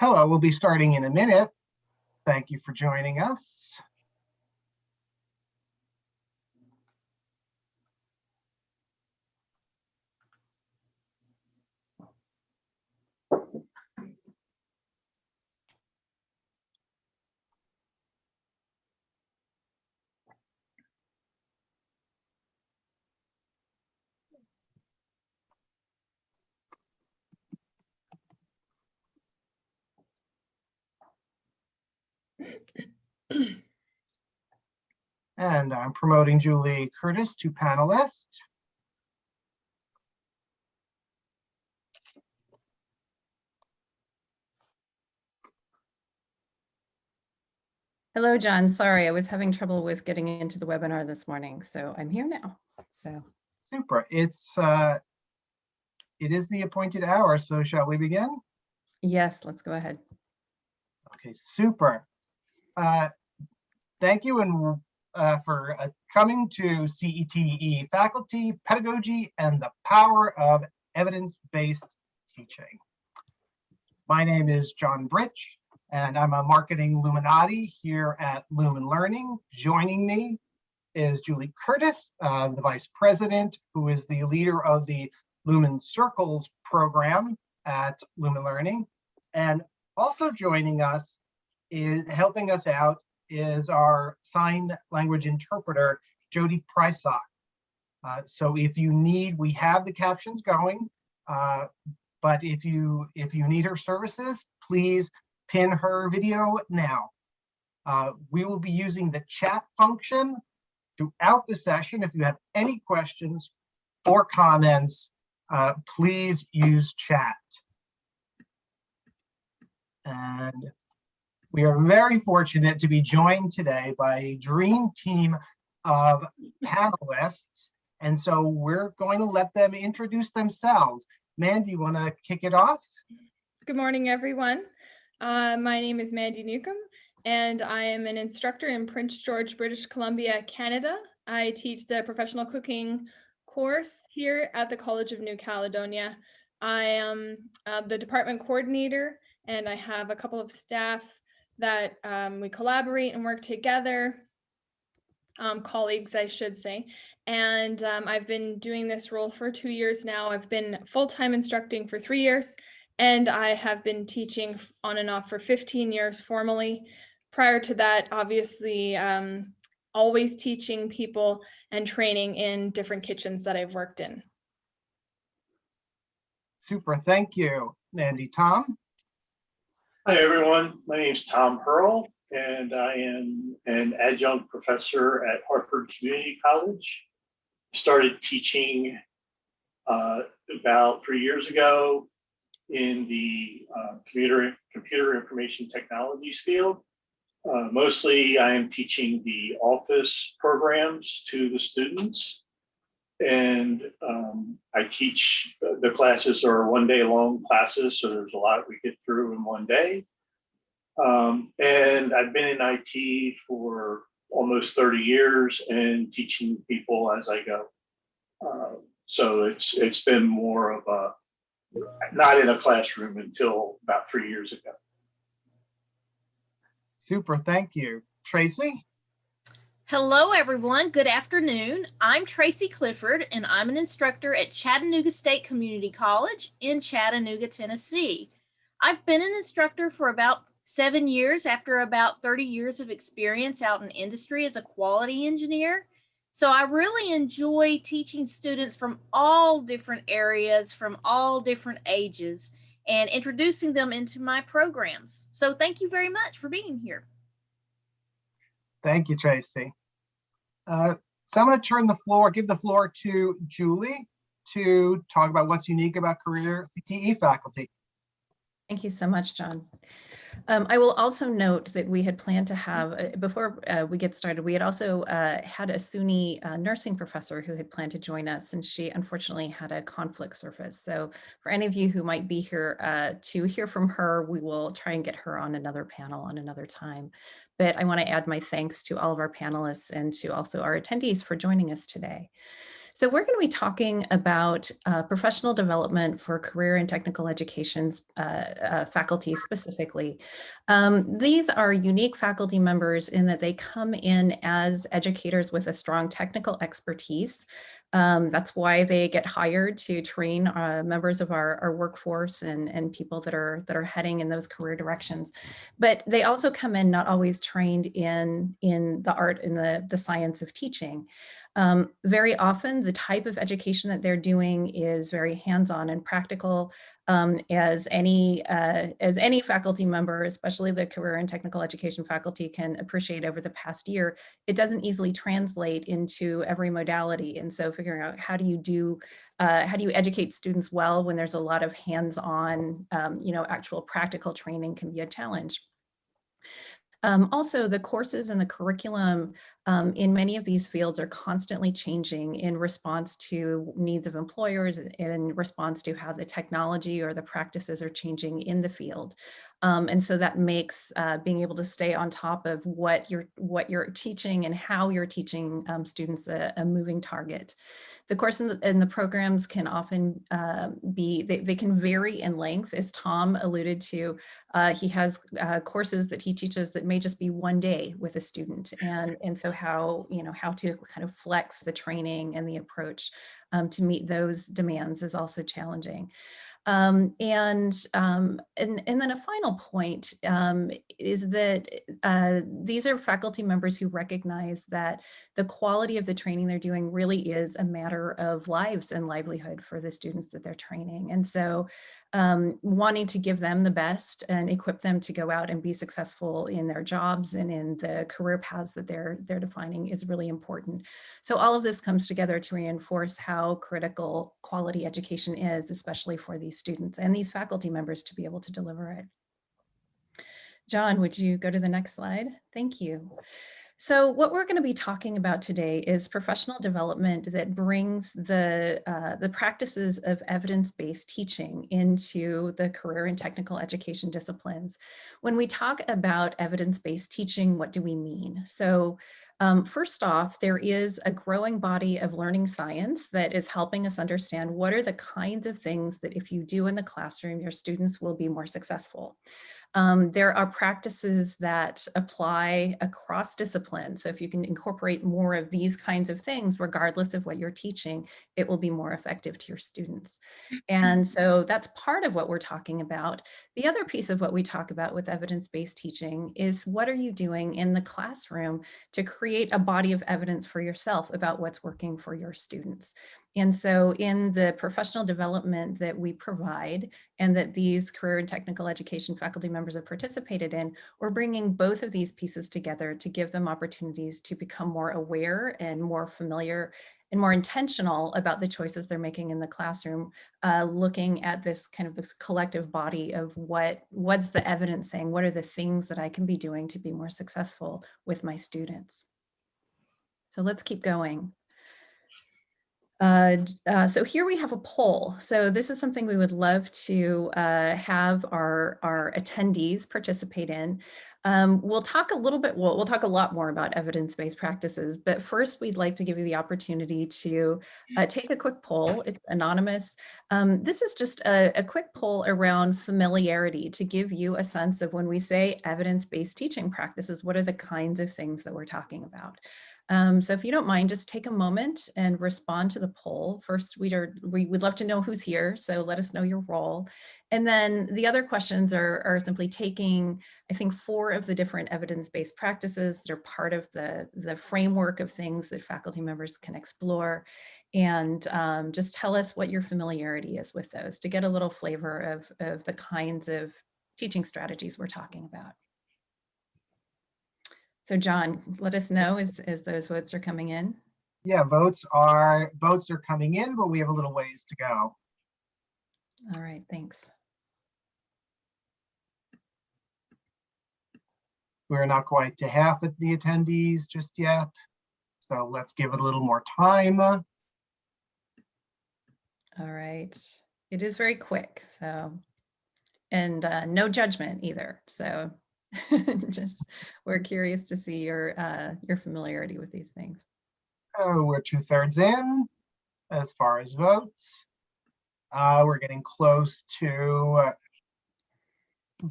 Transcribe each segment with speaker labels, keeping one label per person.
Speaker 1: Hello, we'll be starting in a minute. Thank you for joining us. And I'm promoting Julie Curtis to panelist.
Speaker 2: Hello, John. Sorry, I was having trouble with getting into the webinar this morning, so I'm here now. So,
Speaker 1: Super. It's uh, it is the appointed hour, so shall we begin?
Speaker 2: yes, let's go ahead.
Speaker 1: Okay, super. Uh, Thank you and uh, for uh, coming to CTE Faculty, Pedagogy, and the Power of Evidence-Based Teaching. My name is John Britch, and I'm a marketing Illuminati here at Lumen Learning. Joining me is Julie Curtis, uh, the Vice President, who is the leader of the Lumen Circles program at Lumen Learning. And also joining us is helping us out is our sign language interpreter, Jody Prysock. Uh, so if you need, we have the captions going, uh, but if you if you need her services, please pin her video now. Uh, we will be using the chat function throughout the session. If you have any questions or comments, uh, please use chat. And we are very fortunate to be joined today by a dream team of panelists. And so we're going to let them introduce themselves. Mandy, you want to kick it off?
Speaker 3: Good morning, everyone. Uh, my name is Mandy Newcomb, and I am an instructor in Prince George, British Columbia, Canada. I teach the professional cooking course here at the College of New Caledonia. I am uh, the department coordinator, and I have a couple of staff that um, we collaborate and work together, um, colleagues, I should say. And um, I've been doing this role for two years now. I've been full-time instructing for three years, and I have been teaching on and off for 15 years formally. Prior to that, obviously, um, always teaching people and training in different kitchens that I've worked in.
Speaker 1: Super, thank you, Mandy. Tom?
Speaker 4: Hi, everyone. My name is Tom Pearl, and I am an adjunct professor at Harford Community College. Started teaching uh, about three years ago in the uh, computer, computer information technologies field. Uh, mostly, I am teaching the office programs to the students. And um, I teach, the classes are one day long classes, so there's a lot we get through in one day. Um, and I've been in IT for almost 30 years and teaching people as I go. Uh, so it's it's been more of a, not in a classroom until about three years ago.
Speaker 1: Super, thank you. Tracy?
Speaker 5: Hello, everyone. Good afternoon. I'm Tracy Clifford, and I'm an instructor at Chattanooga State Community College in Chattanooga, Tennessee. I've been an instructor for about seven years after about 30 years of experience out in industry as a quality engineer. So I really enjoy teaching students from all different areas, from all different ages, and introducing them into my programs. So thank you very much for being here.
Speaker 1: Thank you, Tracy. Uh, so I'm going to turn the floor, give the floor to Julie to talk about what's unique about career CTE faculty.
Speaker 2: Thank you so much, John. Um, I will also note that we had planned to have, uh, before uh, we get started, we had also uh, had a SUNY uh, nursing professor who had planned to join us, and she unfortunately had a conflict surface. So for any of you who might be here uh, to hear from her, we will try and get her on another panel on another time. But I want to add my thanks to all of our panelists and to also our attendees for joining us today. So we're going to be talking about uh, professional development for career and technical education's uh, uh, faculty specifically. Um, these are unique faculty members in that they come in as educators with a strong technical expertise. Um, that's why they get hired to train uh, members of our, our workforce and, and people that are that are heading in those career directions. But they also come in not always trained in, in the art and the, the science of teaching. Um, very often the type of education that they're doing is very hands-on and practical um, as any uh, as any faculty member, especially the career and technical education faculty can appreciate over the past year, it doesn't easily translate into every modality. And so figuring out how do you do, uh, how do you educate students well when there's a lot of hands-on, um, you know, actual practical training can be a challenge. Um, also, the courses and the curriculum um, in many of these fields are constantly changing in response to needs of employers, in response to how the technology or the practices are changing in the field. Um, and so that makes uh, being able to stay on top of what you're what you're teaching and how you're teaching um, students a, a moving target. The course and the, the programs can often uh, be, they, they, can vary in length, as Tom alluded to. Uh, he has uh, courses that he teaches that may just be one day with a student. And, and so how, you know, how to kind of flex the training and the approach um, to meet those demands is also challenging. Um, and, um, and, and then a final point um, is that uh, these are faculty members who recognize that the quality of the training they're doing really is a matter of lives and livelihood for the students that they're training. And so um, wanting to give them the best and equip them to go out and be successful in their jobs and in the career paths that they're, they're defining is really important. So all of this comes together to reinforce how critical quality education is, especially for these students and these faculty members to be able to deliver it. John, would you go to the next slide? Thank you. So what we're going to be talking about today is professional development that brings the, uh, the practices of evidence-based teaching into the career and technical education disciplines. When we talk about evidence-based teaching, what do we mean? So um, first off, there is a growing body of learning science that is helping us understand what are the kinds of things that if you do in the classroom, your students will be more successful. Um, there are practices that apply across disciplines. So if you can incorporate more of these kinds of things, regardless of what you're teaching, it will be more effective to your students. And so that's part of what we're talking about. The other piece of what we talk about with evidence-based teaching is what are you doing in the classroom to create a body of evidence for yourself about what's working for your students. And so in the professional development that we provide and that these career and technical education faculty members have participated in, we're bringing both of these pieces together to give them opportunities to become more aware and more familiar and more intentional about the choices they're making in the classroom, uh, looking at this kind of this collective body of what what's the evidence saying, what are the things that I can be doing to be more successful with my students. So let's keep going. Uh, uh, so here we have a poll. So this is something we would love to uh, have our, our attendees participate in. Um, we'll talk a little bit, we'll, we'll talk a lot more about evidence-based practices, but first we'd like to give you the opportunity to uh, take a quick poll. It's anonymous. Um, this is just a, a quick poll around familiarity to give you a sense of when we say evidence-based teaching practices, what are the kinds of things that we're talking about? Um, so if you don't mind, just take a moment and respond to the poll. First, we'd, are, we would love to know who's here, so let us know your role. And then the other questions are, are simply taking, I think, four of the different evidence-based practices that are part of the, the framework of things that faculty members can explore. And um, just tell us what your familiarity is with those to get a little flavor of, of the kinds of teaching strategies we're talking about. So John, let us know as, as those votes are coming in.
Speaker 1: Yeah, votes are votes are coming in, but we have a little ways to go.
Speaker 2: All right, thanks.
Speaker 1: We're not quite to half of the attendees just yet. So let's give it a little more time.
Speaker 2: All right. It is very quick, so, and uh, no judgment either. So just, we're curious to see your, uh, your familiarity with these things.
Speaker 1: Oh, we're two thirds in. as far as votes. Uh, we're getting close to uh,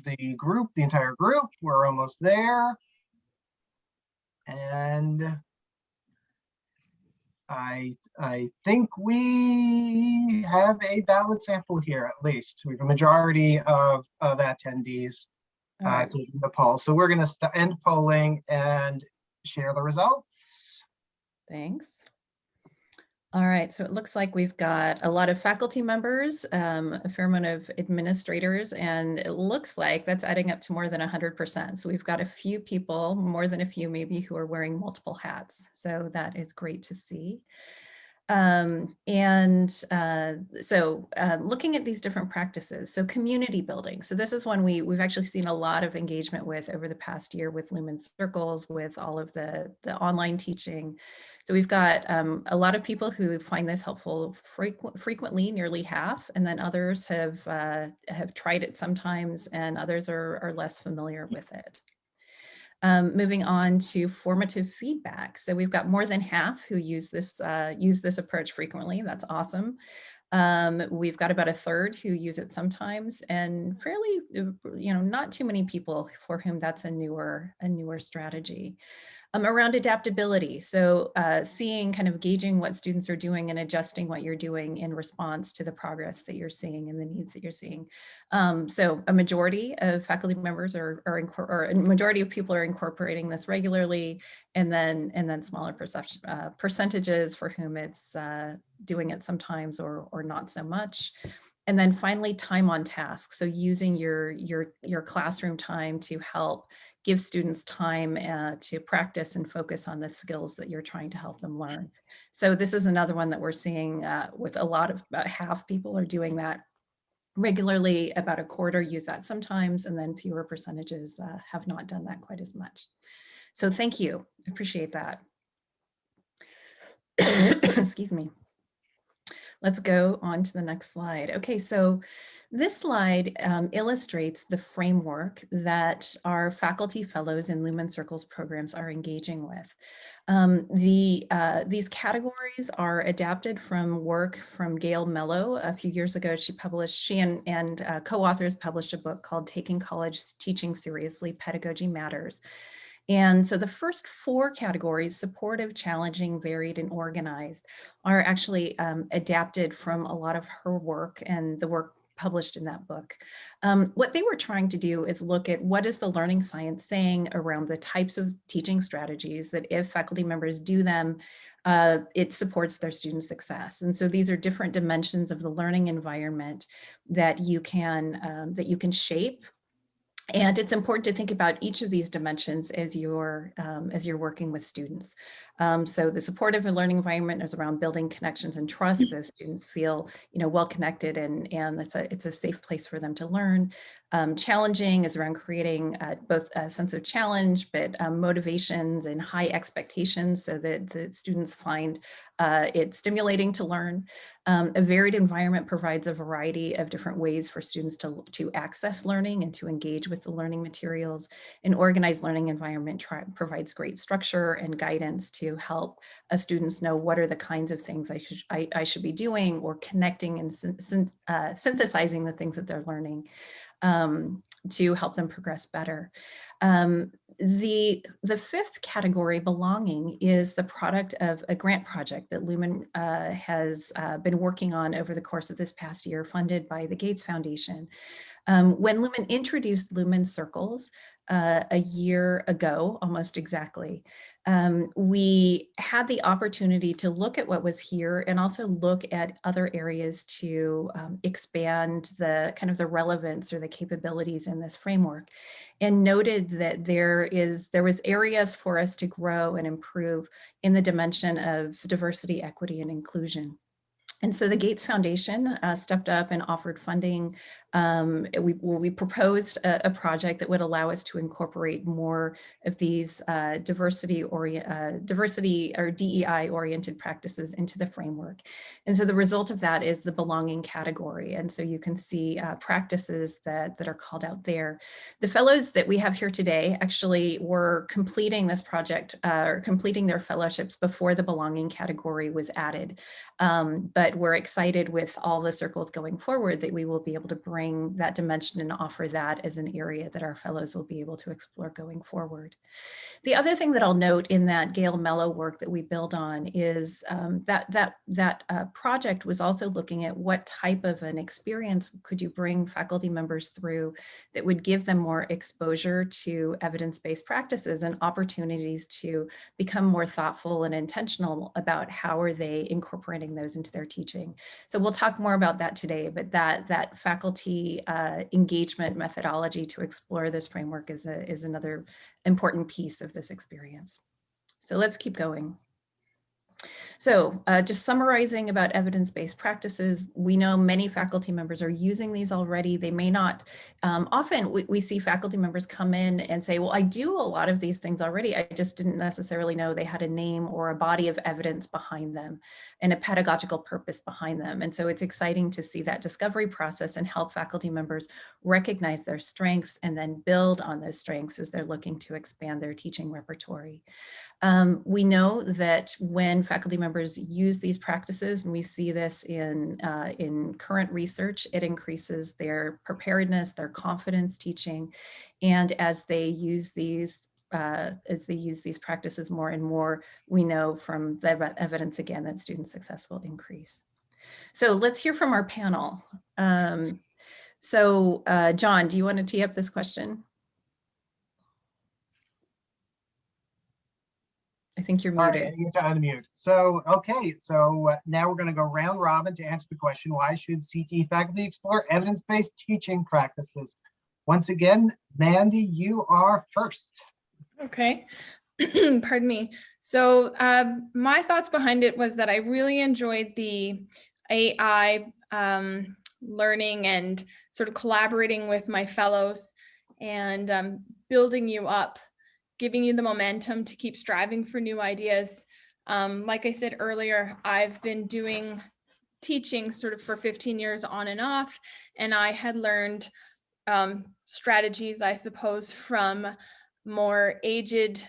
Speaker 1: the group, the entire group. We're almost there. And I, I think we have a valid sample here at least. We have a majority of, of attendees Uh,
Speaker 2: right.
Speaker 1: taking the poll. So we're going to end polling and share the results.
Speaker 2: Thanks. All right, so it looks like we've got a lot of faculty members, um, a fair amount of administrators, and it looks like that's adding up to more than 100%. So we've got a few people, more than a few maybe, who are wearing multiple hats. So that is great to see. Um, and uh, so uh, looking at these different practices, so community building. So this is one we, we've actually seen a lot of engagement with over the past year with Lumen Circles, with all of the, the online teaching. So we've got um, a lot of people who find this helpful frequent, frequently, nearly half, and then others have uh, have tried it sometimes, and others are, are less familiar with it. Um, moving on to formative feedback. So we've got more than half who use this uh, use this approach frequently. That's awesome. Um, we've got about a third who use it sometimes, and fairly, uh, you know, not too many people for whom that's a newer a newer strategy um, around adaptability. So uh, seeing kind of gauging what students are doing and adjusting what you're doing in response to the progress that you're seeing and the needs that you're seeing. Um, so a majority of faculty members are, are or a majority of people are incorporating this regularly and then and then smaller uh, percentages for whom it's uh, doing it sometimes or, or not so much. And then finally, time on task. So using your, your, your classroom time to help give students time uh, to practice and focus on the skills that you're trying to help them learn. So this is another one that we're seeing uh, with a lot of, about half people are doing that regularly, about a quarter use that sometimes, and then fewer percentages uh, have not done that quite as much. So thank you, I appreciate that. Excuse me. Let's go on to the next slide. Okay, so this slide um, illustrates the framework that our faculty fellows in Lumen Circles programs are engaging with. Um, the, uh, these categories are adapted from work from Gail Mellow a few years ago. She published, she and, and uh, co-authors published a book called Taking College Teaching Seriously, Pedagogy Matters. And so the first four categories, supportive, challenging, varied, and organized, are actually um, adapted from a lot of her work and the work published in that book. Um, what they were trying to do is look at what is the learning science saying around the types of teaching strategies that if faculty members do them, uh, it supports their student success. And so these are different dimensions of the learning environment that you can um, that you can shape and it's important to think about each of these dimensions as you're um, as you're working with students. Um, so the supportive learning environment is around building connections and trust, so students feel you know well connected and and it's a it's a safe place for them to learn. Um, challenging is around creating uh, both a sense of challenge, but um, motivations and high expectations, so that the students find uh, it stimulating to learn. Um, a varied environment provides a variety of different ways for students to, to access learning and to engage with the learning materials. An organized learning environment provides great structure and guidance to help uh, students know what are the kinds of things I, should, I, I should be doing or connecting and syn uh, synthesizing the things that they're learning um, to help them progress better. Um, the, the fifth category, belonging, is the product of a grant project that Lumen uh, has uh, been working on over the course of this past year, funded by the Gates Foundation. Um, when Lumen introduced Lumen Circles uh, a year ago, almost exactly, um, we had the opportunity to look at what was here and also look at other areas to um, expand the kind of the relevance or the capabilities in this framework and noted that there is there was areas for us to grow and improve in the dimension of diversity, equity, and inclusion. And so the Gates Foundation uh, stepped up and offered funding. Um, we, we proposed a, a, project that would allow us to incorporate more of these uh, diversity or uh, diversity or DEI oriented practices into the framework. And so the result of that is the belonging category. And so you can see uh, practices that, that are called out there. The fellows that we have here today actually were completing this project uh, or completing their fellowships before the belonging category was added. Um, but we're excited with all the circles going forward that we will be able to bring that dimension and offer that as an area that our fellows will be able to explore going forward. The other thing that I'll note in that Gail Mellow work that we build on is um, that that that uh, project was also looking at what type of an experience could you bring faculty members through that would give them more exposure to evidence-based practices and opportunities to become more thoughtful and intentional about how are they incorporating those into their teaching. So we'll talk more about that today, but that that faculty uh, engagement methodology to explore this framework is, a, is another important piece of this experience. So let's keep going. So uh, just summarizing about evidence-based practices, we know many faculty members are using these already. They may not, um, often we, we, see faculty members come in and say, well, I do a lot of these things already. I just didn't necessarily know they had a name or a body of evidence behind them and a pedagogical purpose behind them. And so it's exciting to see that discovery process and help faculty members recognize their strengths and then build on those strengths as they're looking to expand their teaching repertory. Um, we know that when faculty members use these practices, and we see this in, uh, in current research, it increases their preparedness, their confidence teaching. And as they use these uh, as they use these practices more and more, we know from the evidence again that student success will increase. So let's hear from our panel. Um, so uh, John, do you want to tee up this question? I think you're
Speaker 1: All
Speaker 2: muted.
Speaker 1: right, I need to unmute. So, okay, so uh, now we're going to go round robin to answer the question, why should CTE faculty explore evidence-based teaching practices? Once again, Mandy, you are first.
Speaker 3: Okay, pardon me. So uh, my thoughts behind it was that I really enjoyed the AI um, learning and sort of collaborating with my fellows and um, building you up giving you the momentum to keep striving for new ideas. Um, like I said earlier, I've been doing teaching sort of for 15 years on and off, and I had learned um, strategies, I suppose, from more aged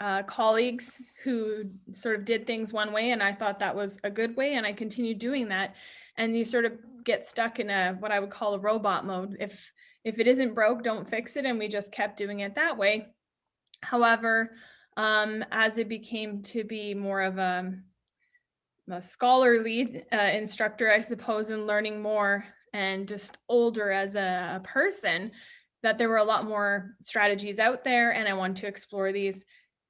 Speaker 3: uh, colleagues who sort of did things one way, and I thought that was a good way, and I continued doing that. And you sort of get stuck in a what I would call a robot mode. If if it isn't broke, don't fix it, and we just kept doing it that way. However, um, as it became to be more of a, a scholarly uh, instructor, I suppose, and learning more and just older as a, a person, that there were a lot more strategies out there and I wanted to explore these.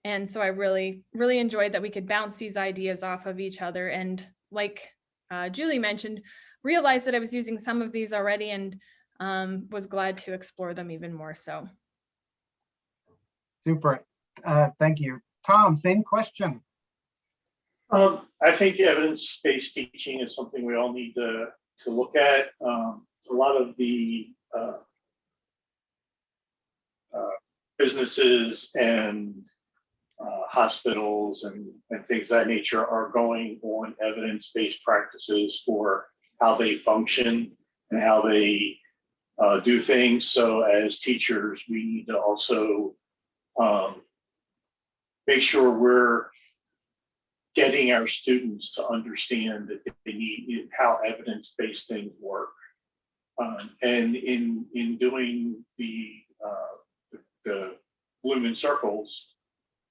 Speaker 3: And so I really, really enjoyed that we could bounce these ideas off of each other. And like uh, Julie mentioned, realized that I was using some of these already and um, was glad to explore them even more so.
Speaker 1: Super. Uh, thank you. Tom, same question.
Speaker 4: Um, I think evidence-based teaching is something we all need to, to look at. Um, a lot of the uh, uh, businesses and uh, hospitals and, and things of that nature are going on evidence-based practices for how they function and how they uh, do things. So as teachers, we need to also um, make sure we're getting our students to understand that they need how evidence-based things work. Um, and in in doing the uh, the, the Lumen Circles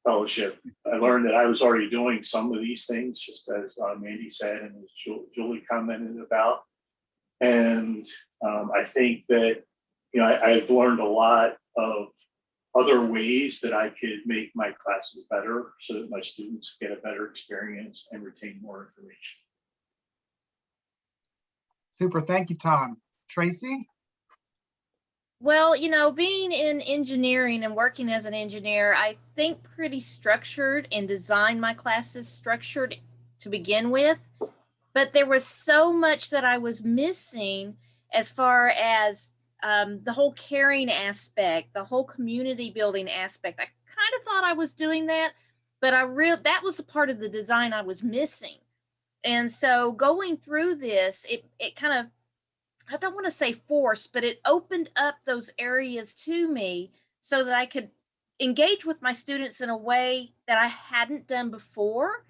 Speaker 4: fellowship, I learned that I was already doing some of these things, just as uh, Mandy said and Julie commented about. And um, I think that you know I, I've learned a lot of other ways that I could make my classes better so that my students get a better experience and retain more information.
Speaker 1: Super, thank you, Tom. Tracy?
Speaker 5: Well, you know, being in engineering and working as an engineer, I think pretty structured and design my classes structured to begin with. but there was so much that I was missing as far as um, the whole caring aspect, the whole community building aspect. I kind of thought I was doing that, but I real that was a part of the design I was missing. And so going through this, it it kind of I don't want to say forced, but it opened up those areas to me so that I could engage with my students in a way that I hadn't done before.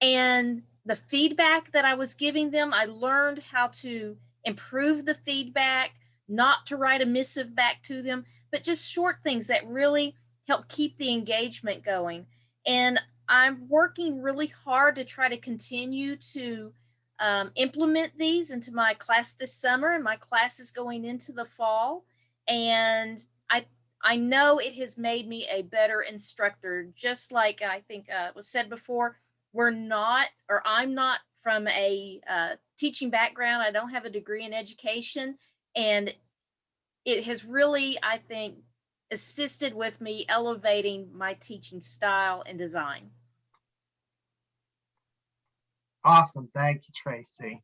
Speaker 5: And the feedback that I was giving them, I learned how to improve the feedback, not to write a missive back to them, but just short things that really help keep the engagement going. And I'm working really hard to try to continue to um, implement these into my class this summer, and my class is going into the fall. And I I know it has made me a better instructor. Just like I think uh, was said before, we're not, or I'm not from a uh, teaching background. I don't have a degree in education, and it has really, I think, assisted with me elevating my teaching style and design.
Speaker 1: Awesome. Thank you, Tracy.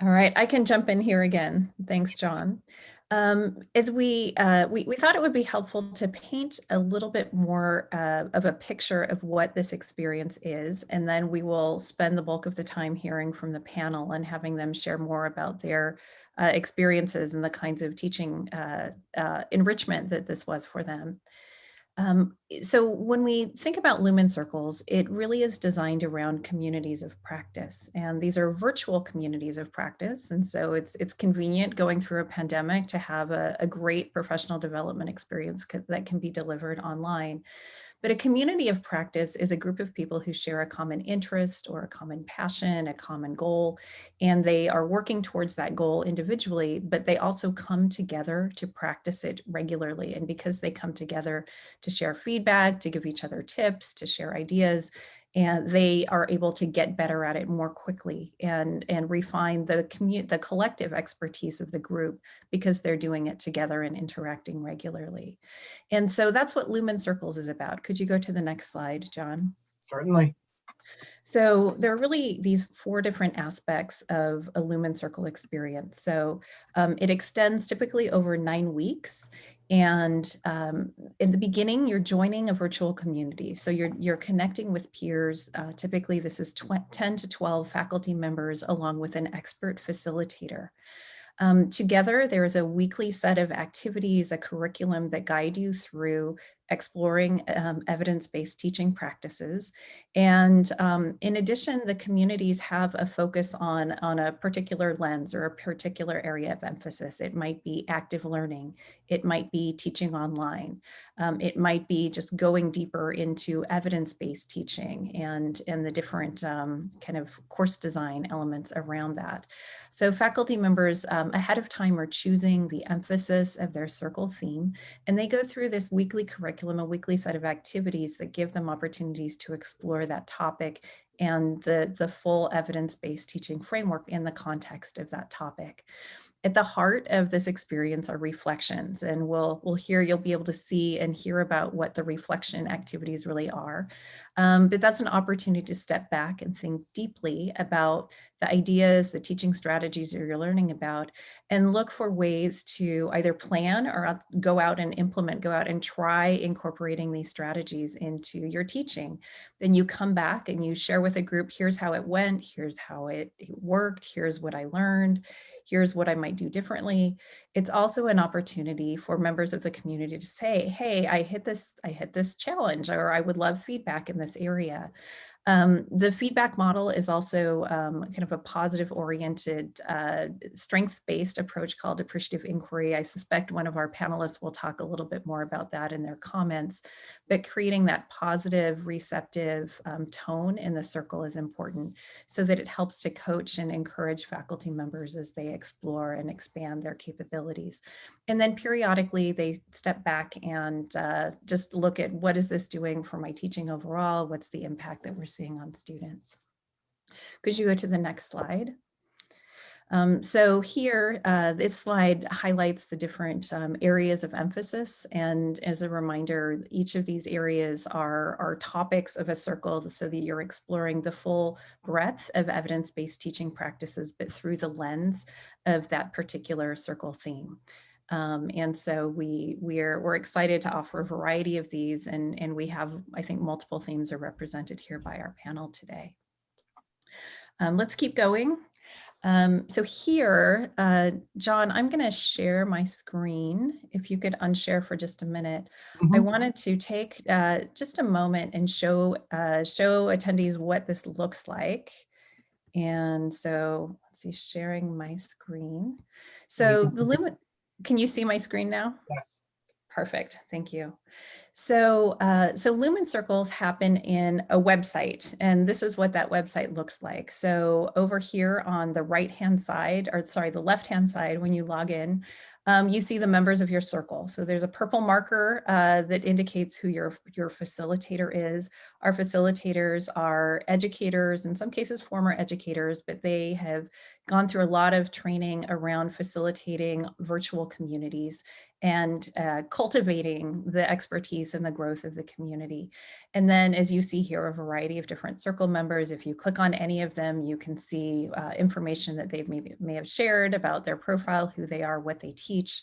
Speaker 2: All right, I can jump in here again. Thanks, John. Um, as we, uh, we, we thought it would be helpful to paint a little bit more uh, of a picture of what this experience is, and then we will spend the bulk of the time hearing from the panel and having them share more about their uh, experiences and the kinds of teaching uh, uh, enrichment that this was for them. Um, so when we think about Lumen Circles, it really is designed around communities of practice. And these are virtual communities of practice. And so it's, it's convenient going through a pandemic to have a, a great professional development experience that can be delivered online. But a community of practice is a group of people who share a common interest or a common passion, a common goal, and they are working towards that goal individually, but they also come together to practice it regularly. And because they come together to share feedback, to give each other tips, to share ideas, and they are able to get better at it more quickly and, and refine the commute, the collective expertise of the group because they're doing it together and interacting regularly. And so that's what Lumen Circles is about. Could you go to the next slide, John?
Speaker 1: Certainly.
Speaker 2: So there are really these four different aspects of a Lumen Circle experience. So um, it extends typically over nine weeks and um, in the beginning, you're joining a virtual community. So you're, you're connecting with peers. Uh, typically, this is 10 to 12 faculty members along with an expert facilitator. Um, together, there is a weekly set of activities, a curriculum that guide you through exploring um, evidence-based teaching practices. And um, in addition, the communities have a focus on, on a particular lens or a particular area of emphasis. It might be active learning. It might be teaching online. Um, it might be just going deeper into evidence-based teaching and, and the different um, kind of course design elements around that. So faculty members um, ahead of time are choosing the emphasis of their circle theme, and they go through this weekly curriculum curriculum, a weekly set of activities that give them opportunities to explore that topic and the, the full evidence-based teaching framework in the context of that topic. At the heart of this experience are reflections and we'll, we'll hear, you'll be able to see and hear about what the reflection activities really are. Um, but that's an opportunity to step back and think deeply about the ideas, the teaching strategies you're learning about, and look for ways to either plan or go out and implement, go out and try incorporating these strategies into your teaching. Then you come back and you share with a group, here's how it went, here's how it, it worked, here's what I learned, here's what I might do differently. It's also an opportunity for members of the community to say, hey, I hit this, I hit this challenge, or I would love feedback in this area. Um, the feedback model is also um, kind of a positive oriented, uh, strengths-based approach called appreciative inquiry. I suspect one of our panelists will talk a little bit more about that in their comments, but creating that positive, receptive um, tone in the circle is important so that it helps to coach and encourage faculty members as they explore and expand their capabilities. And then periodically they step back and uh, just look at what is this doing for my teaching overall? What's the impact that we're seeing on students? Could you go to the next slide? Um, so here, uh, this slide highlights the different um, areas of emphasis. And as a reminder, each of these areas are, are topics of a circle so that you're exploring the full breadth of evidence-based teaching practices, but through the lens of that particular circle theme. Um, and so we we're we're excited to offer a variety of these and and we have I think multiple themes are represented here by our panel today. Um, let's keep going. Um, so here, uh, John, I'm going to share my screen. If you could unshare for just a minute. I
Speaker 1: Mhm.
Speaker 2: wanted to take uh, just a moment and show uh, show attendees what this looks like. And so let's see, sharing my screen. So the Lumen, can you see my screen now?
Speaker 1: Yes.
Speaker 2: Perfect, thank you. So, uh, so Lumen Circles happen in a website, and this is what that website looks like. So over here on the right-hand side, or sorry, the left-hand side, when you log in, um, you see the members of your circle. So there's a purple marker uh, that indicates who your, your facilitator is. Our facilitators are educators, in some cases former educators, but they have gone through a lot of training around facilitating virtual communities and uh, cultivating the expertise and the growth of the community. And then as you see here, a variety of different circle members, if you click on any of them, you can see uh, information that they've maybe may have shared about their profile, who they are, what they teach.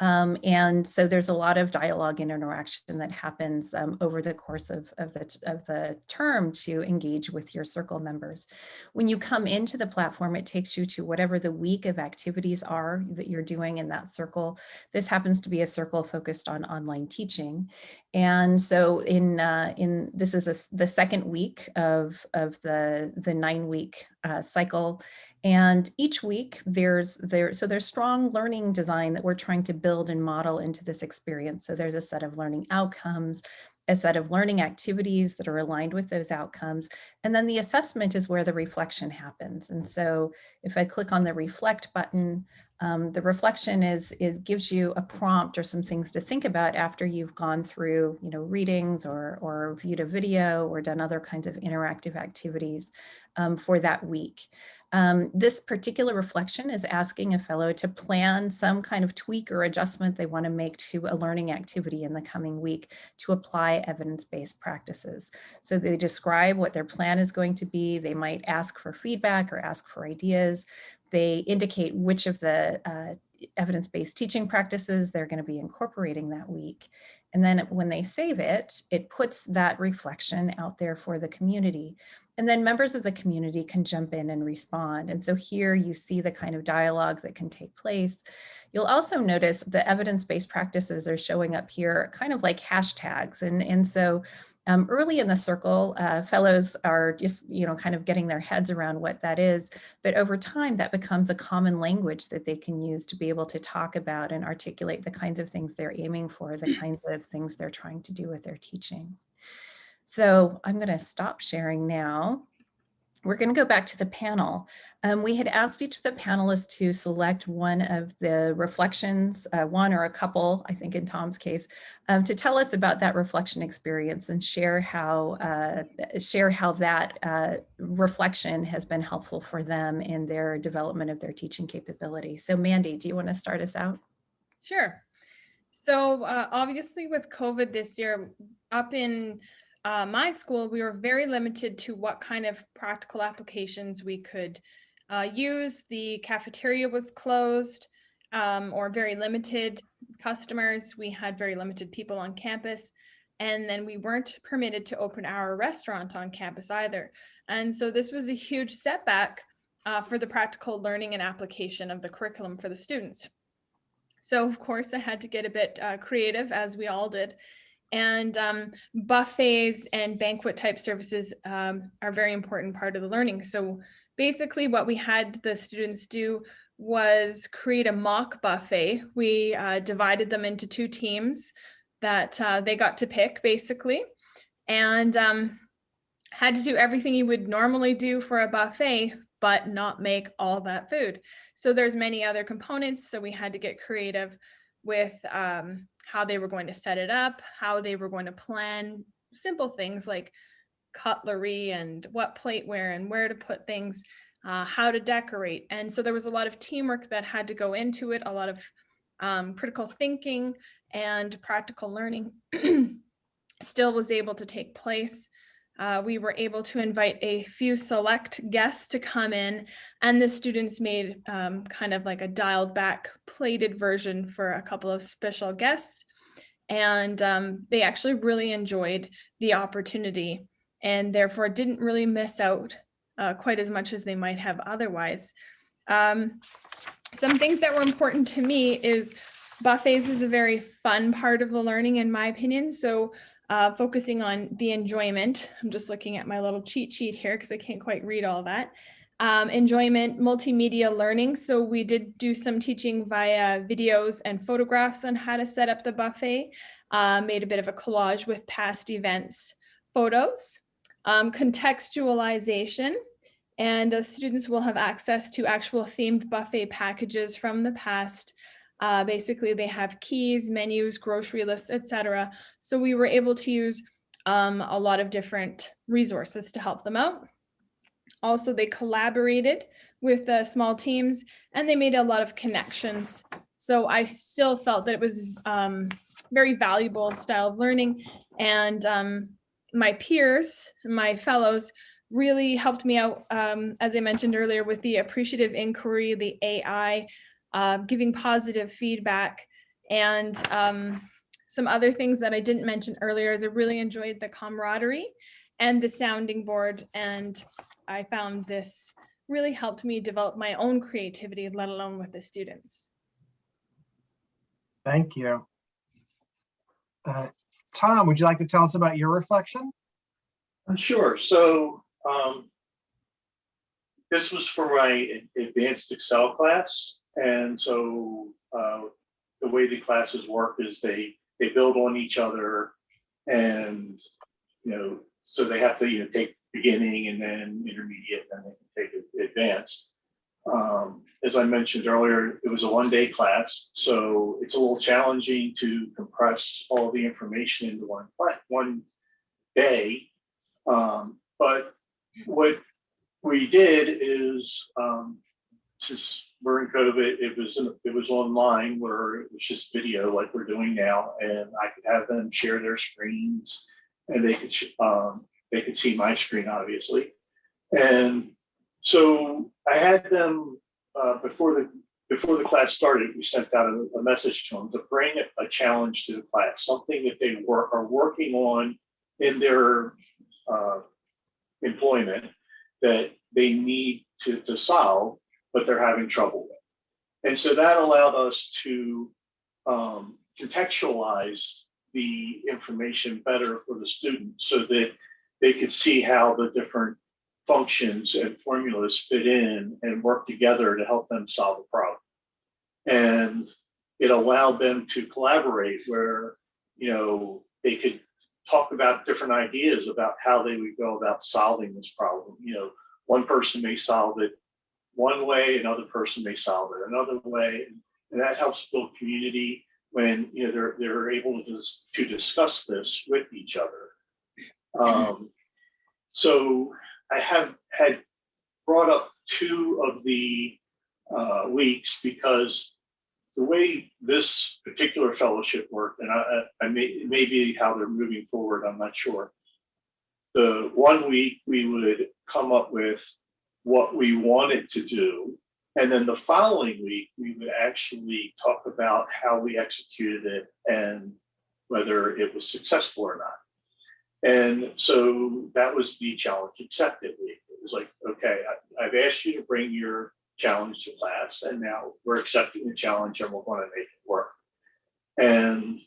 Speaker 2: Um, and so there's a lot of dialogue and interaction that happens um, over the course of, of, the, of the term to engage with your circle members. When you come into the platform, it takes you to whatever the week of activities are that you're doing in that circle. This happens to be a circle focused on online teaching. And so in, uh, in this is a, the second week of, of the, the nine week uh, cycle. And each week there's there, so there's strong learning design that we're trying to build and model into this experience. So there's a set of learning outcomes, a set of learning activities that are aligned with those outcomes. And then the assessment is where the reflection happens. And so if I click on the reflect button, um, the reflection is, is gives you a prompt or some things to think about after you've gone through, you know, readings or, or viewed a video or done other kinds of interactive activities um, for that week. Um, this particular reflection is asking a fellow to plan some kind of tweak or adjustment they want to make to a learning activity in the coming week to apply evidence-based practices. So they describe what their plan is going to be. They might ask for feedback or ask for ideas. They indicate which of the uh, evidence-based teaching practices they're going to be incorporating that week. And then when they save it, it puts that reflection out there for the community. And then members of the community can jump in and respond. And so here you see the kind of dialogue that can take place. You'll also notice the evidence-based practices are showing up here kind of like hashtags. And, and so um, early in the circle, uh, fellows are just, you know, kind of getting their heads around what that is. But over time, that becomes a common language that they can use to be able to talk about and articulate the kinds of things they're aiming for, the kinds of things they're trying to do with their teaching. So I'm going to stop sharing now. We're going to go back to the panel. Um, we had asked each of the panelists to select one of the reflections, uh, one or a couple, I think in Tom's case, um, to tell us about that reflection experience and share how uh, share how that uh, reflection has been helpful for them in their development of their teaching capability. So Mandy, do you want to start us out?
Speaker 3: Sure. So uh, obviously with COVID this year, up in uh, my school, we were very limited to what kind of practical applications we could uh, use. The cafeteria was closed um, or very limited customers. We had very limited people on campus. And then we weren't permitted to open our restaurant on campus either. And so this was a huge setback uh, for the practical learning and application of the curriculum for the students. So of course I had to get a bit uh, creative as we all did. And um, buffets and banquet type services um, are very important part of the learning. So basically what we had the students do was create a mock buffet. We uh, divided them into two teams that uh, they got to pick basically and um, had to do everything you would normally do for a buffet, but not make all that food. So there's many other components. So we had to get creative with um, how they were going to set it up, how they were going to plan simple things like cutlery and what plateware and where to put things. uh, how to decorate. And so there was a lot of teamwork that had to go into it, a lot of um, critical thinking and practical learning still was able to take place. Uh, we were able to invite a few select guests to come in and the students made um, kind of like a dialed back plated version for a couple of special guests. And um, they actually really enjoyed the opportunity and therefore didn't really miss out uh, quite as much as they might have otherwise. Um, some things that were important to me is buffets is a very fun part of the learning in my opinion. So uh, focusing on the enjoyment. I'm just looking at my little cheat sheet here because I can't quite read all that. Um, enjoyment, multimedia learning. So we did do some teaching via videos and photographs on how to set up the buffet. Uh, made a bit of a collage with past events photos. Um, contextualization, and uh, students will have access to actual themed buffet packages from the past uh, basically, they have keys, menus, grocery lists, etc. So we were able to use um, a lot of different resources to help them out. Also, they collaborated with uh, small teams and they made a lot of connections. So I still felt that it was um, very valuable style of learning and um, my peers, my fellows really helped me out, um, as I mentioned earlier, with the appreciative inquiry, the AI, uh, giving positive feedback and um, some other things that I didn't mention earlier is I really enjoyed the camaraderie and the sounding board. And I found this really helped me develop my own creativity, let alone with the students.
Speaker 1: Thank you. Uh, Tom, would you like to tell us about your reflection?
Speaker 4: Uh, Sure. So um, this was for my advanced Excel class. And so uh, the way the classes work is they they build on each other and you know so they have to you know take beginning and then intermediate and then they can take advanced. Um, as I mentioned earlier, it was a one day class, so it's a little challenging to compress all the information into one one day. Um, but what we did is um, since we're in COVID, it was it was online where it was just video like we're doing now, and I could have them share their screens, and they could um, they could see my screen obviously, and so I had them uh, before the before the class started. We sent out a, a message to them to bring a, challenge to the class, something that they work are working on in their uh, employment that they need to, to solve but they're having trouble with. And so that allowed us to um, contextualize the information better for the students so that they could see how the different functions and formulas fit in and work together to help them solve a problem. And it allowed them to collaborate where, you know, they could talk about different ideas about how they would go about solving this problem. You know, one person may solve it one way, another person may solve it another way. And that helps build community when you know they're they're able to just to discuss this with each other. Um, so I have had brought up two of the uh, weeks because the way this particular fellowship worked, and I, I may be how they're moving forward, I'm not sure. The one week we would come up with what we wanted to do. And then the following week, we would actually talk about how we executed it and whether it was successful or not. And so that was the challenge accepted week. It was like, okay, I, have asked you to bring your challenge to class, and now we're accepting the challenge and we're going to make it work. And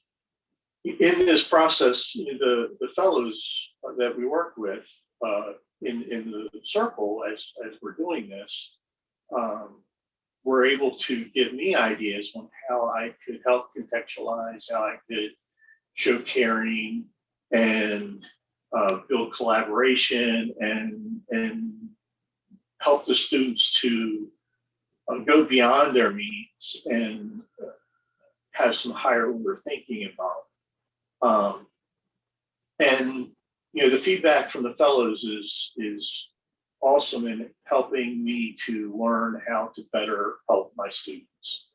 Speaker 4: in this process, the, the fellows that we work with uh, in, in the circle as, as we're doing this, um, were able to give me ideas on how I could help contextualize, how I could show caring and uh, build collaboration and, and help the students to uh, go beyond their means and uh, have some higher order thinking involved. Um, and you know, the feedback from the fellows is is awesome in helping me to learn how to better help my students.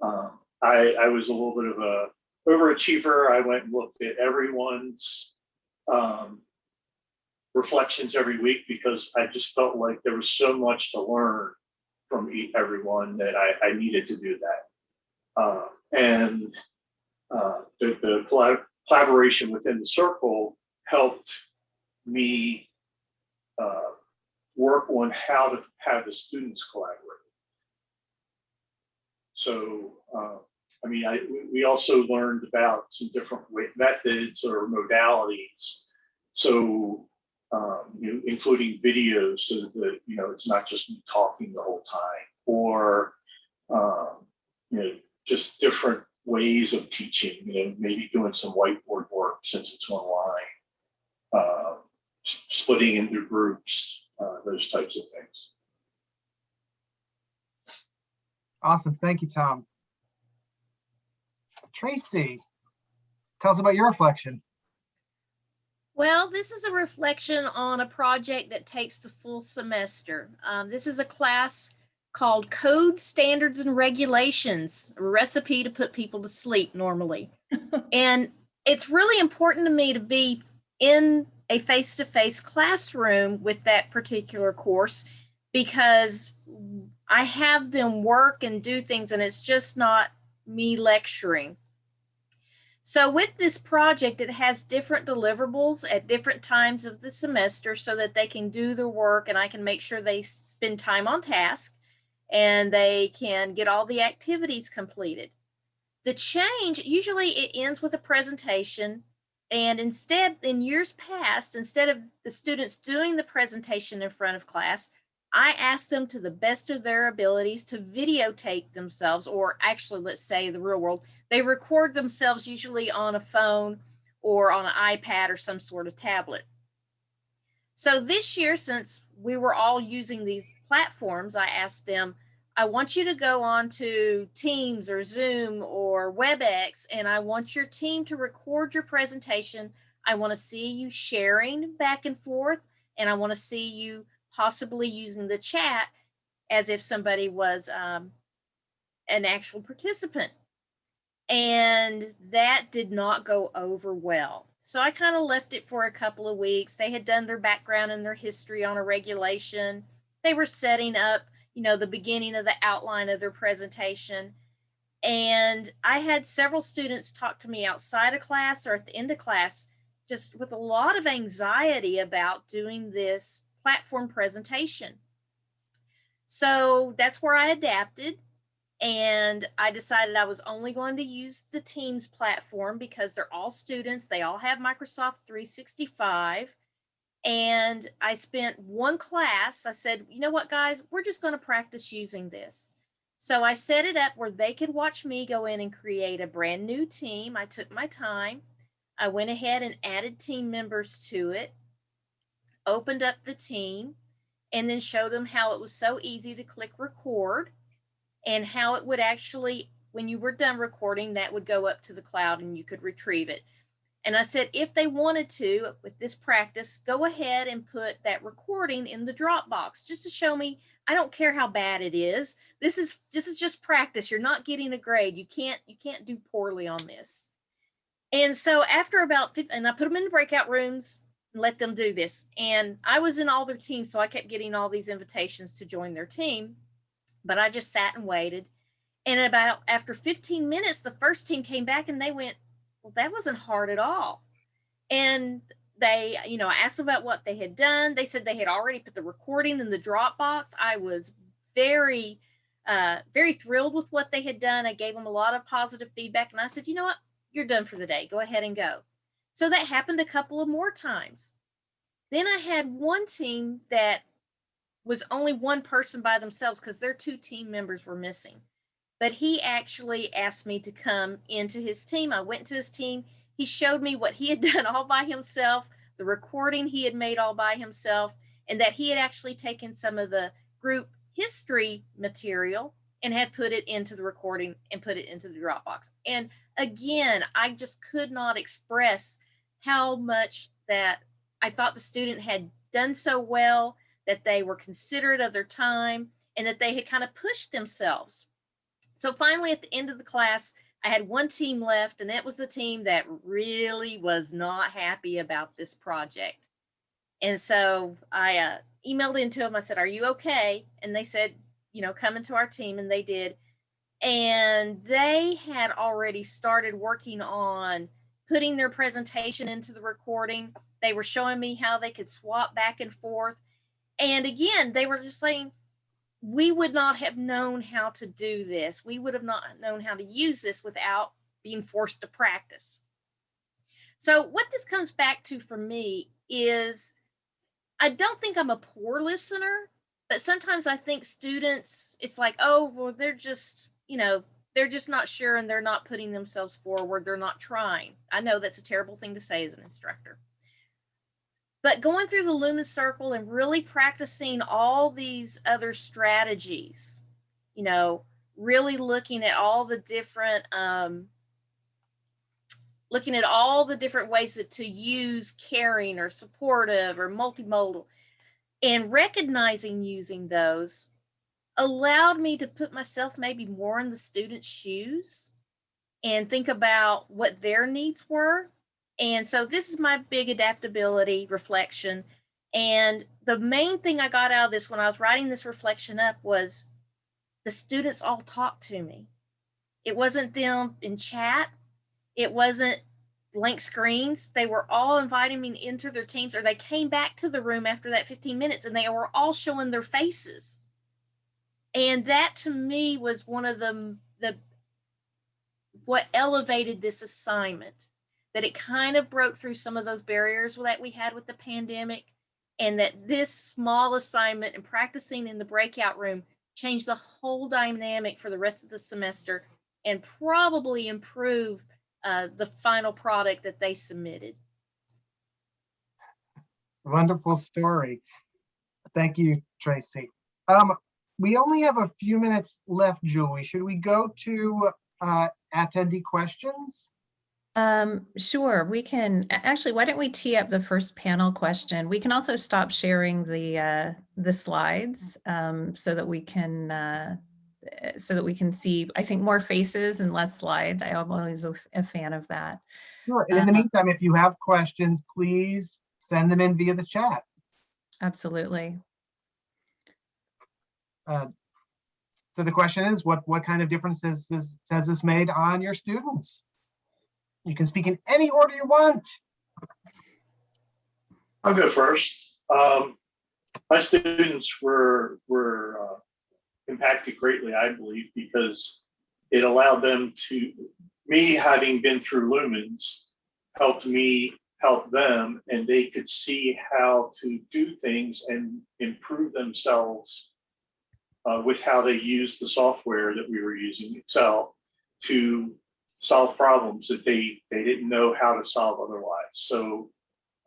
Speaker 4: Um, I, I was a little bit of a overachiever. I went and looked at everyone's um, reflections every week because I just felt like there was so much to learn from everyone that I, I needed to do that. Uh, and uh, the, the collab- collaboration within the circle helped me uh, work on how to have the students collaborate. So, uh, I mean, I, we- also learned about some different methods or modalities. So, um, you know, including videos so that, you know, it's not just me talking the whole time or, um, you know, just different ways of teaching, you know, maybe doing some whiteboard work since it's online. S- splitting into groups, uh, those types of things.
Speaker 1: Awesome. Thank you, Tom. Tracy, tell us about your reflection.
Speaker 5: Well, this is a reflection on a project that takes the full semester. Um, this is a class called Code Standards and Regulations, a recipe to put people to sleep normally. and it's really important to me to be in a face to face classroom with that particular course because I have them work and do things, and it's just not me lecturing. So with this project, it has different deliverables at different times of the semester so that they can do their work and I can make sure they spend time on task and they can get all the activities completed. The change, usually it ends with a presentation and instead, in years past, instead of the students doing the presentation in front of class, I asked them to the best of their abilities to videotape themselves, or actually, let's say the real world, they record themselves usually on a phone or on an iPad or some sort of tablet. So this year, since we were all using these platforms, I asked them, I want you to go on to Teams or Zoom or WebEx, and I want your team to record your presentation. I want to see you sharing back and forth, and I want to see you possibly using the chat as if somebody was um, an actual participant. And that did not go over well. So I kind of left it for a couple of weeks. They had done their background and their history on a regulation. They were setting up, you know, the beginning of the outline of their presentation. And I had several students talk to me outside of class or at the end of class, just with a lot of anxiety about doing this platform presentation. So that's where I adapted and I decided I was only going to use the Teams platform because they're all students. They all have Microsoft 365. And I spent one class. I said, you know what, guys, we're just going to practice using this. So I set it up where they could watch me go in and create a brand new team. I took my time. I went ahead and added team members to it, opened up the team, and then showed them how it was so easy to click record and how it would actually, when you were done recording, that would go up to the cloud and you could retrieve it. And I said, if they wanted to, with this practice, go ahead and put that recording in the Dropbox just to show me. I don't care how bad it is. This is this is just practice. You're not getting a grade. You can't you can't do poorly on this. And so after about 50, and I put them in the breakout rooms and let them do this. And I was in all their teams, so I kept getting all these invitations to join their team but I just sat and waited. And about after 15 minutes, the first team came back and they went, Well, that wasn't hard at all. And they, you know, I asked them about what they had done. They said they had already put the recording in the Dropbox. I was very, uh, very thrilled with what they had done. I gave them a lot of positive feedback and I said, You know what? You're done for the day. Go ahead and go. So that happened a couple of more times. Then I had one team that was only one person by themselves because their two team members were missing. But he actually asked me to come into his team. I went to his team. He showed me what he had done all by himself, the recording he had made all by himself, and that he had actually taken some of the group history material and had put it into the recording and put it into the Dropbox. And again, I just could not express how much that I thought the student had done so well that they were considerate of their time, and that they had kind of pushed themselves. So finally, at the end of the class, I had one team left, and that was the team that really was not happy about this project. And so I uh, emailed into them. I said, Are you okay? And they said, You know, come into our team. And they did. And they had already started working on putting their presentation into the recording. They were showing me how they could swap back and forth. And again, they were just saying, we would not have known how to do this. We would have not known how to use this without being forced to practice. So, what this comes back to for me is I don't think I'm a poor listener, but sometimes I think students, it's like, oh, well, they're just, you know, they're just not sure and they're not putting themselves forward. They're not trying. I know that's a terrible thing to say as an instructor. But going through the Lumen Circle and really practicing all these other strategies, you know, really looking at all the different, um, looking at all the different ways that to use caring or supportive or multimodal and recognizing using those allowed me to put myself maybe more in the student's shoes and think about what their needs were. And so this is my big adaptability reflection. And the main thing I got out of this when I was writing this reflection up was the students all talked to me. It wasn't them in chat. It wasn't blank screens. They were all inviting me into their teams or they came back to the room after that 15 minutes and they were all showing their faces and that to me was one of the the what elevated this assignment that it kind of broke through some of those barriers that we had with the pandemic and that this small assignment and practicing in the breakout room changed the whole dynamic for the rest of the semester and probably improve uh, the final product that they submitted.
Speaker 1: Wonderful story. Thank you, Tracy. Um, we only have a few minutes left, Julie. Should we go to uh, attendee questions?
Speaker 2: Um, sure, we can, actually, why don't we tee up the first panel question? We can also stop sharing the, uh, the slides, um, so that we can, uh, uh, so that we can see, I think, more faces and less slides. I am always a fan of that.
Speaker 1: Sure. And in the
Speaker 2: Uh-huh.
Speaker 1: meantime, if you have questions, please send them in via the chat.
Speaker 2: Absolutely.
Speaker 1: Uh, So the question is, what, what kind of difference has this, has this made on your students? You can speak in any order you want.
Speaker 4: I'll go first. Um, my students were were uh, impacted greatly, I believe, because it allowed them to me having been through lumens helped me help them, and they could see how to do things and improve themselves uh, with how they use the software that we were using, Excel, to solve problems that they they didn't know how to solve otherwise. So.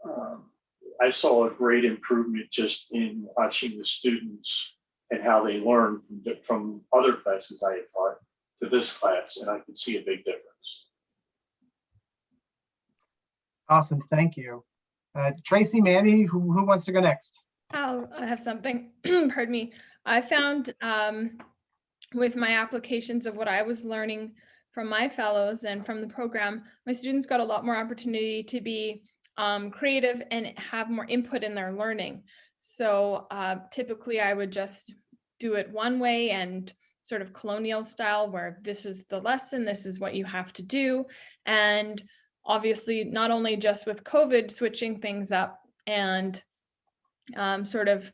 Speaker 4: Um, I saw a great improvement just in watching the students and how they learn from, from other classes I had taught to this class, and I could see a big difference.
Speaker 1: Awesome, thank you. Uh, Tracy, Mandy, who, who wants to go next?
Speaker 3: Oh, I have something. Pardon me. I found um, with my applications of what I was learning from my fellows and from the program, my students got a lot more opportunity to be um, creative and have more input in their learning. So uh, typically I would just do it one way and sort of colonial style where this is the lesson, this is what you have to do. And obviously not only just with COVID switching things up and um, sort of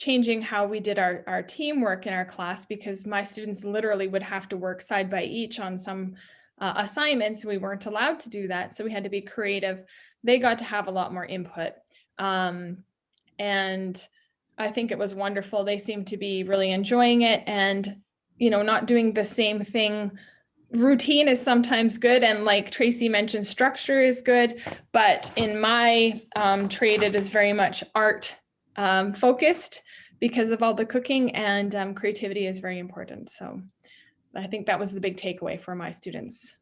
Speaker 3: changing how we did our, our teamwork in our class because my students literally would have to work side by each on some uh, assignments. We weren't allowed to do that. So we had to be creative. They got to have a lot more input. Um, and I think it was wonderful. They seemed to be really enjoying it and, you know, not doing the same thing. Routine is sometimes good. And like Tracy mentioned, structure is good. But in my um, trade, it is very much art um, focused because of all the cooking and um, creativity is very important. So I think that was the big takeaway for my students.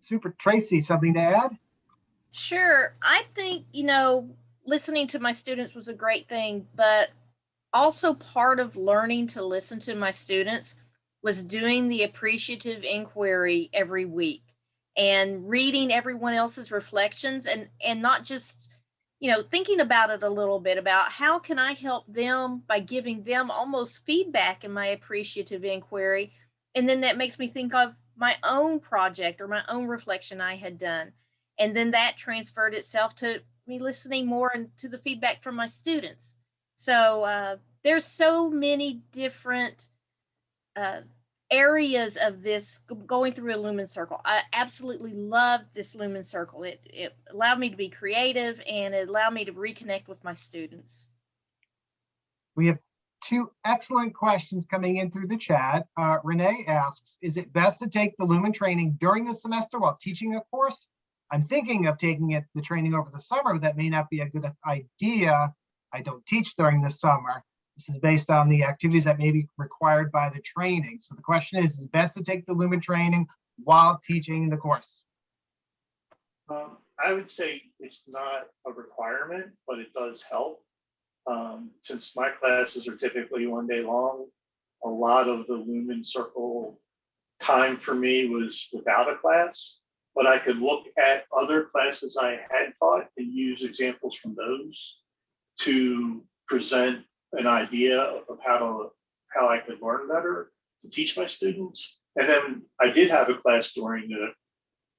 Speaker 1: Super. Tracy, something to add?
Speaker 5: Sure. I think, you know, listening to my students was a great thing, but also part of learning to listen to my students was doing the appreciative inquiry every week and reading everyone else's reflections and and not just you know thinking about it a little bit about how can i help them by giving them almost feedback in my appreciative inquiry. And then that makes me think of my own project or my own reflection i had done. And then that transferred itself to me listening more and to the feedback from my students. So uh, there's so many different uh, areas of this going through a lumen circle. I absolutely loved this lumen circle. It, it allowed me to be creative and it allowed me to reconnect with my students.
Speaker 1: We have two excellent questions coming in through the chat. Uh, Renee asks, is it best to take the Lumen training during the semester while teaching a course? I'm thinking of taking it, the training over the summer. but That may not be a good idea. I don't teach during the summer. This is based on the activities that may be required by the training. So the question is, is it best to take the Lumen training while teaching the course?
Speaker 4: Um, I would say it's not a requirement, but it does help. Um, since my classes are typically one day long, a lot of the Lumen Circle time for me was without a class. But I could look at other classes I had taught and use examples from those to present an idea of how to, how I could learn better to teach my students. And then I did have a class during the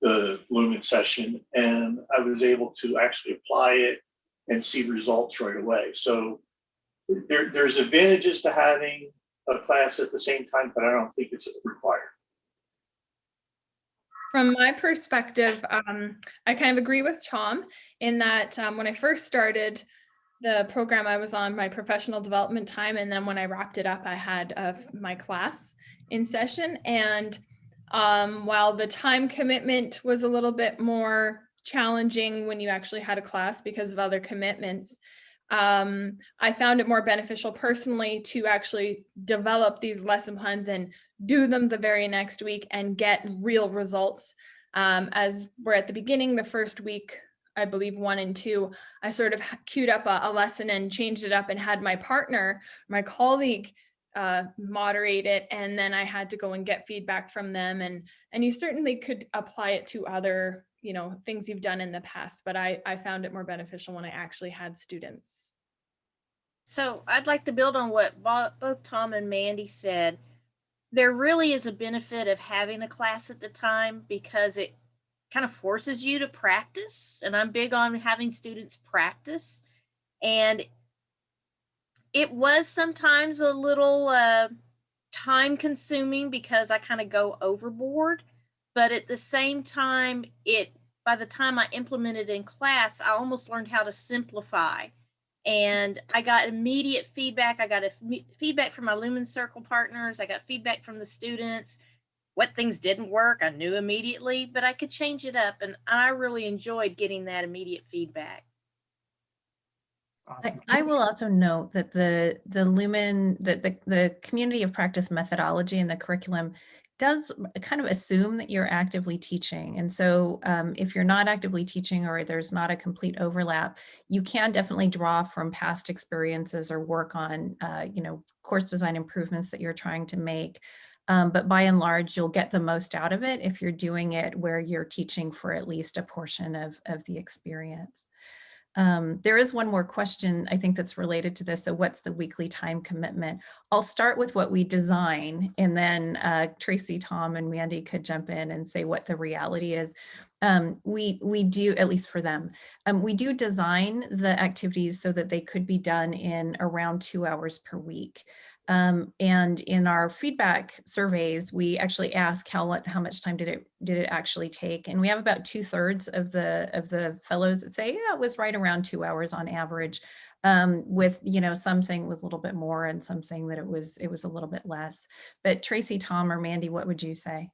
Speaker 4: the Lumen session and I was able to actually apply it and see results right away. So there, there's advantages to having a class at the same time, but I don't think it's required.
Speaker 3: From my perspective, um, I kind of agree with Tom in that um, when I first started the program, I was on my professional development time, and then when I wrapped it up, I had uh, my class in session. And um, while the time commitment was a little bit more challenging when you actually had a class because of other commitments, um, I found it more beneficial personally to actually develop these lesson plans and do them the very next week and get real results. Um, as we're at the beginning, the first week, I believe one and two, I sort of queued up a, a lesson and changed it up and had my partner, my colleague, uh, moderate it. And then I had to go and get feedback from them. And, and you certainly could apply it to other, you know, things you've done in the past, but I, I found it more beneficial when I actually had students.
Speaker 5: So I'd like to build on what both Tom and Mandy said. There really is a benefit of having a class at the time because it kind of forces you to practice. And I'm big on having students practice. And it was sometimes a little uh, time consuming because I kind of go overboard. But at the same time, it by the time I implemented in class, I almost learned how to simplify and I got immediate feedback. I got a feedback from my Lumen Circle partners. I got feedback from the students. What things didn't work, I knew immediately, but I could change it up, and I really enjoyed getting that immediate feedback.
Speaker 2: I,
Speaker 1: Awesome.
Speaker 2: I will also note that the the Lumen the, the the community of practice methodology and the curriculum does kind of assume that you're actively teaching. And so um, if you're not actively teaching or there's not a complete overlap, you can definitely draw from past experiences or work on, uh, you know, course design improvements that you're trying to make. Um, but by and large, you'll get the most out of it if you're doing it where you're teaching for at least a portion of, of the experience. Um, there is one more question I think that's related to this. So what's the weekly time commitment? I'll start with what we design and then uh, Tracy, Tom and Mandy could jump in and say what the reality is. Um, we, we do, at least for them, um, we do design the activities so that they could be done in around two hours per week. Um, and in our feedback surveys, we actually ask how lo- how much time did it did it actually take, and we have about two thirds of the of the fellows that say yeah it was right around two hours on average, um, with you know some saying it was a little bit more and some saying that it was it was a little bit less. But Tracy, Tom, or Mandy, what would you say?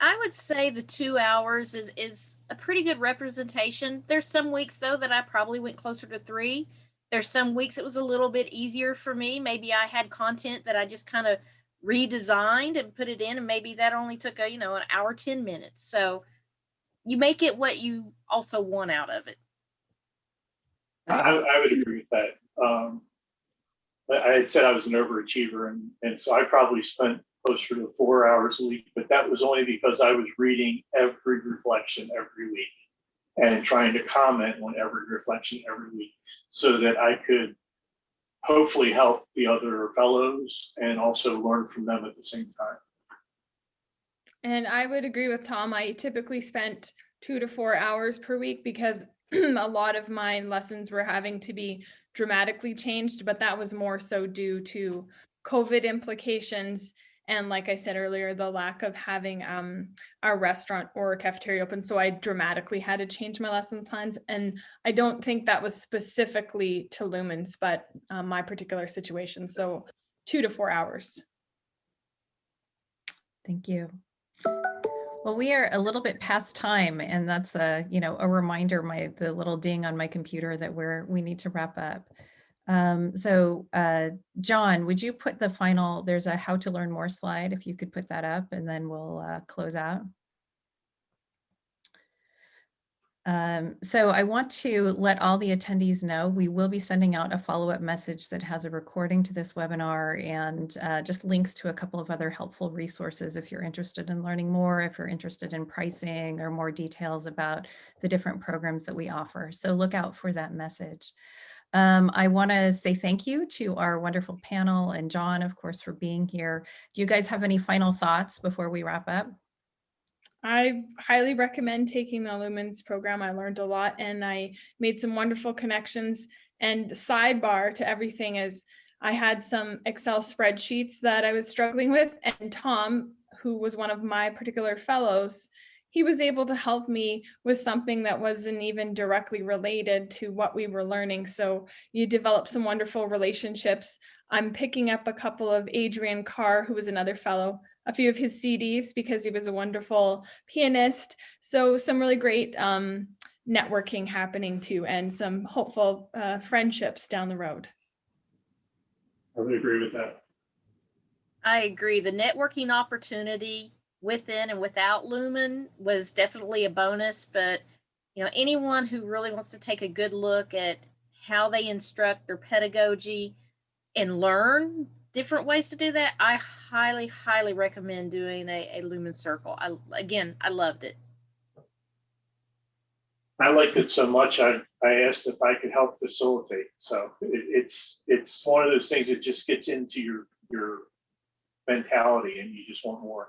Speaker 5: I would say the two hours is is a pretty good representation. There's some weeks though that I probably went closer to three. There's some weeks it was a little bit easier for me. Maybe I had content that I just kind of redesigned and put it in, and maybe that only took a you know an hour ten minutes. So you make it what you also want out of it.
Speaker 4: I, I would agree with that. Um, I I had said I was an overachiever and, and so I probably spent closer to four hours a week, but that was only because I was reading every reflection every week and trying to comment on every reflection every week so that I could hopefully help the other fellows and also learn from them at the same time.
Speaker 3: And I would agree with Tom. I typically spent two to four hours per week because a lot of my lessons were having to be dramatically changed, but that was more so due to COVID implications. And like I said earlier, the lack of having um, our restaurant or a cafeteria open. So I dramatically had to change my lesson plans. And I don't think that was specifically to lumens, but um, my particular situation. So two to four hours.
Speaker 2: Thank you. Well, we are a little bit past time and that's a, you know, a reminder, my, the little ding on my computer that we're, we need to wrap up. Um, so, uh, John, would you put the final, there's a how to learn more slide, if you could put that up and then we'll, uh, close out. Um, so I want to let all the attendees know, we will be sending out a follow-up message that has a recording to this webinar and uh, just links to a couple of other helpful resources if you're interested in learning more, if you're interested in pricing or more details about the different programs that we offer. So look out for that message. Um, I want to say thank you to our wonderful panel and John, of course, for being here. Do you guys have any final thoughts before we wrap up?
Speaker 3: I highly recommend taking the Lumens program. I learned a lot and I made some wonderful connections. And sidebar to everything is I had some Excel spreadsheets that I was struggling with and Tom, who was one of my particular fellows, he was able to help me with something that wasn't even directly related to what we were learning. So you develop some wonderful relationships. I'm picking up a couple of Adrian Carr, who was another fellow, a few of his CDs because he was a wonderful pianist. So some really great um, networking happening too, and some hopeful uh, friendships down the road.
Speaker 4: I would agree with that.
Speaker 5: I agree. The networking opportunity within and without Lumen was definitely a bonus, but you know, anyone who really wants to take a good look at how they instruct their pedagogy and learn different ways to do that, I highly, highly recommend doing a, a Lumen Circle. I again, I loved it.
Speaker 4: I liked it so much, I, I asked if I could help facilitate. So it, it's, it's one of those things that just gets into your, your mentality and you just want more.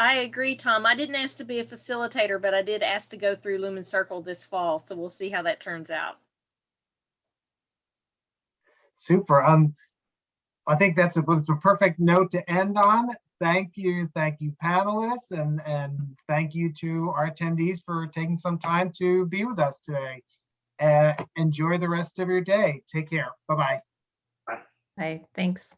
Speaker 5: I agree, Tom. I didn't ask to be a facilitator, but I did ask to go through Lumen Circle this fall. So we'll see how that turns out.
Speaker 1: Super. Um, I think that's a, it's a perfect note to end on. Thank you, thank you panelists, and, and thank you to our attendees for taking some time to be with us today. Uh, enjoy the rest of your day. Take care. Bye-bye.
Speaker 2: Bye, thanks.